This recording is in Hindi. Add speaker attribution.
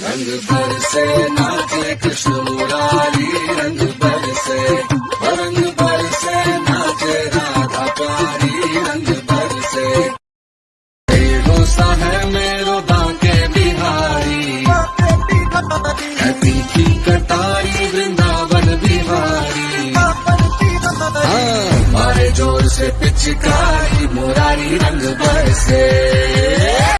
Speaker 1: रंग बरसे नाचे कृष्ण मुरारी रंग बरसे रंग बरसे नाचे राधा प्यारी रंग बरसे तेरो सा है मेरो बांके बिहारी है तीखी कटारी वृंदावन बिहारी। हाँ, मारे ज़ोर से पिचकारी मुरारी रंग बरसे